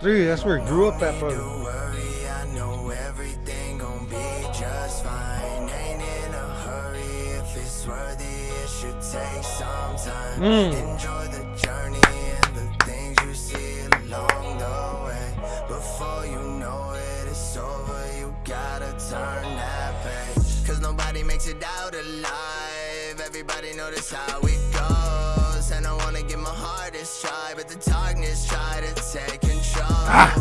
Three, that's where he grew up at, brother. Don't worry, I know everything gon' be just fine. Ain't in a hurry if it's worthy, it should take some time. Hmm. Enjoy the journey and the things you see along the way. Before you know it, it's over, you gotta turn that page. Cause nobody makes it out alive. Everybody this how it. And I wanna give my hardest try, but the darkness try to take control. Ah.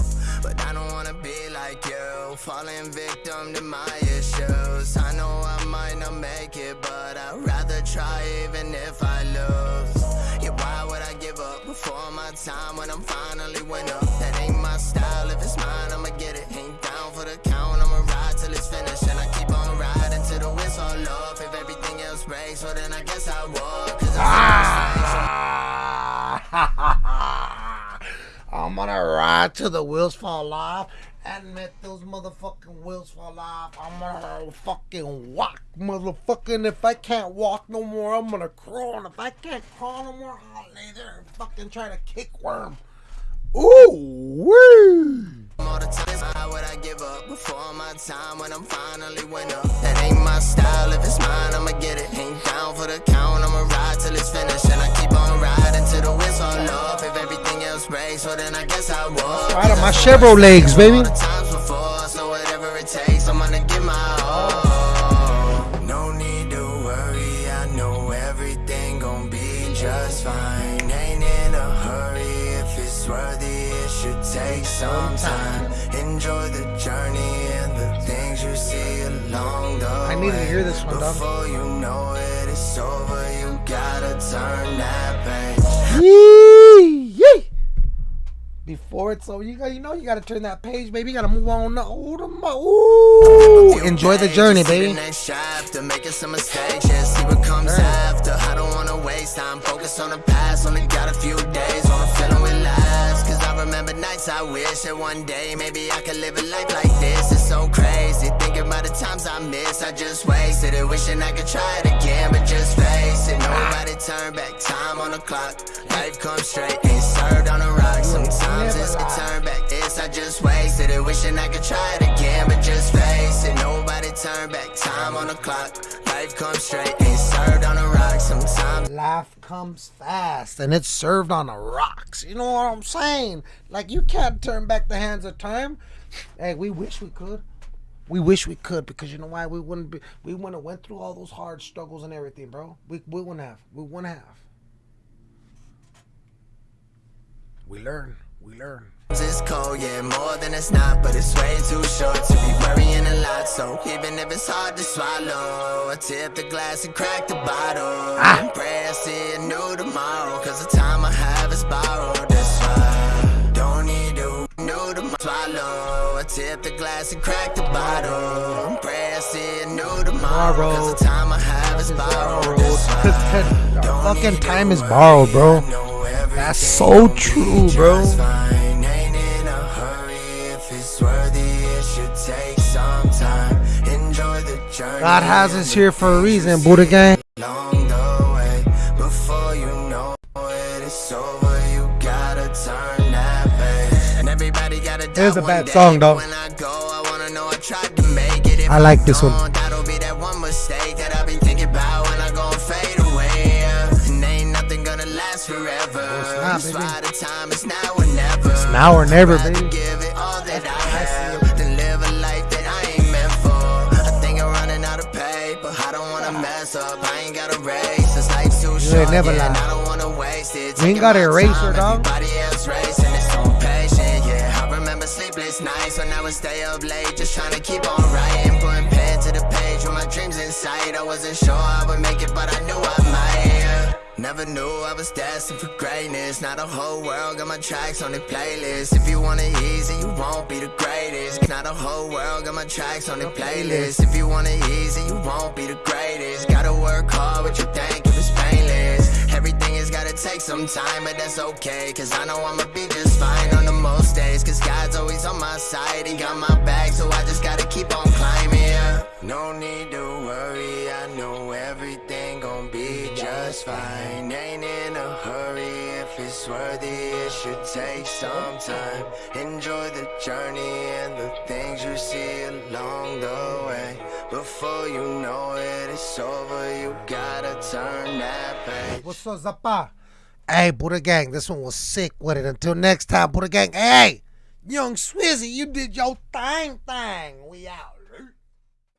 But I don't wanna be like you, falling victim to my issues. I know I might not make it, but I'd rather try even if I lose. Yeah, why would I give up before my time when I'm finally winner? That ain't my style, if it's mine, I'ma get it. Ain't down for the count, I'ma ride till it's finished. And I keep on riding till the whistle off. If everything else breaks, well then I guess I walk. I'm gonna ride till the wheels fall off and let those motherfucking wheels fall off. I'm gonna fucking walk, motherfucking. If I can't walk no more, I'm gonna crawl. And if I can't crawl no more, I'll lay there and fucking try to kick worm. Ooh, wee. all the would I give up before my time when I'm finally winner? That ain't my style, if it's mine, things you see along the way. I needed to hear this one, dog. Before you know it, it's over, you gotta turn that page. Yee. Before you got you know you got to turn that page, baby. You got to move on. Ooh, the ooh. enjoy the journey, baby. Next making some mistakes, yeah, see what comes after. I don't wanna waste time, focus on the past. Only got a few days, on a feeling will last. Cause I remember nights I wish that one day maybe I could live a life like this. It's so crazy, thinking about the times I miss. I just wasted it, wishing I could try it again, but just face it. Nobody turn back time on the clock. Life comes straight, ain't served on a rock. Sometimes it's a turn back. This I just wasted it, wishing I could try it again, but just face it. Nobody turn back time on the clock. Life comes straight, ain't served on a rock. Sometimes. Life comes fast and it's served on the rocks. You know what I'm saying? Like you can't turn back the hands of time. Hey, we wish we could. We wish we could because you know why? We wouldn't be. We wouldn't have went through all those hard struggles and everything, bro. We we wouldn't have. We wouldn't have. We learn. We learn. It's cold, yeah, more than it's not, but it's way too short to be worrying a lot. So even if it's hard to swallow, I tip the glass and crack the bottle. And pray I see a new tomorrow, cause the time I have is borrowed. That's why don't need to new tomorrow. Swallow, I tip the glass and crack the bottle. I see a new tomorrow, cause the time I have is borrowed. That's Fucking time is borrowed, bro. I know everything That's so true, bro. just. Ain't in a hurry if it's worthy. It should take some time. Enjoy the journey. God has us here for a reason, Buddha gang. Tried to make it. If I like this one. That'll be that one mistake that I've been thinking about when I go fade away. And ain't nothing gonna last forever. Oh, not, That's baby. why the time is now or never. now or never, baby. Give it all that I have than live a life that I ain't meant for. I think I'm running out of paper. I don't wanna mess up. I ain't got a race. This life's too short. ain't never lie. I don't wanna waste it. You ain't got a eraser, dog. Sleepless nights when I would stay up late, just trying to keep on writing, putting pen to the page with my dreams in sight. I wasn't sure I would make it, but I knew I might. Never knew I was destined for greatness. Not a whole world got my tracks on the playlist. If you want it easy, you won't be the greatest. Not a whole world got my tracks on the playlist. If you want it easy, you won't be the greatest. Gotta work hard, but you think gotta some time, but that's okay. Cause I know I'ma be just fine on the most days. Cause God's always on my side, He got my back, so I just gotta keep on climbing. yeah. No need to worry, I know everything gon' be just fine. Ain't in a hurry if if it's worthy, it should take some time. Enjoy the journey and the things you see along the way. Before you know it, it's over. You gotta turn that page. What's up, Zappa? Hey, Buddha Gang, this one was sick with it. Until next time, Buddha Gang. Hey, Young Swizzy, you did your thing thing. We out.